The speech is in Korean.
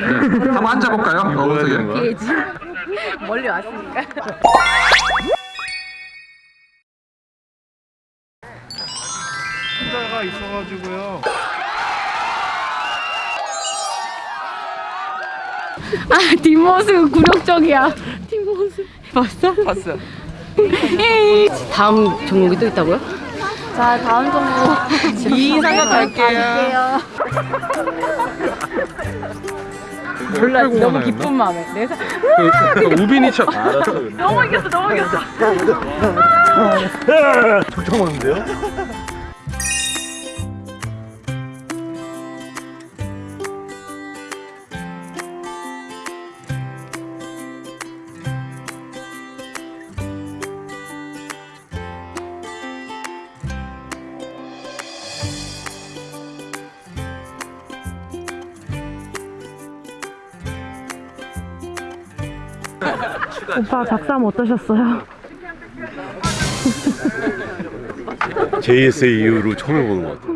네. 한번 앉아볼까요? 어떻게? 피해지. 멀리 왔으니까. 혼자가 있어가지고요. 아 뒷모습 굴욕적이야. 뒷모습 봤어? 봤어. 다음 종목이 또 있다고요? 자 다음 종목 이상형 갈게요. 몰라 너무 기쁜 마음에 내 사... 그, 우빈이 척. 너무 이겼어 너무 이겼어 쫓아오는데요? 오빠 작삼 어떠셨어요? JSA 이후로 처음 해보는 것 같아요.